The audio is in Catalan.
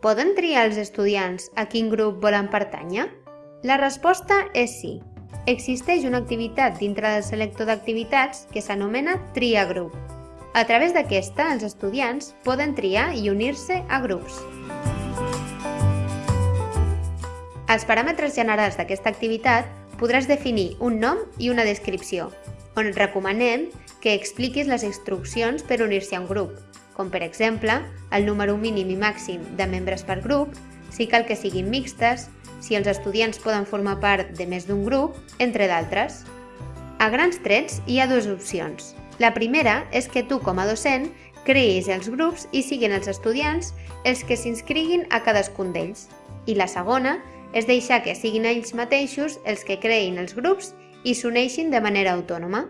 poden triar els estudiants a quin grup volen pertànyer? La resposta és sí. Existeix una activitat dintre del selector d'activitats que s'anomena Tria grup. A través d'aquesta, els estudiants poden triar i unir-se a grups. Als paràmetres generals d'aquesta activitat podràs definir un nom i una descripció, on et recomanem que expliquis les instruccions per unir-se a un grup, com per exemple el número mínim i màxim de membres per grup, si cal que siguin mixtes, si els estudiants poden formar part de més d'un grup, entre d'altres. A grans trets hi ha dues opcions. La primera és que tu, com a docent, creïs els grups i siguin els estudiants els que s'inscriguin a cadascun d'ells. I la segona és deixar que siguin ells mateixos els que creïn els grups i s'uneixin de manera autònoma.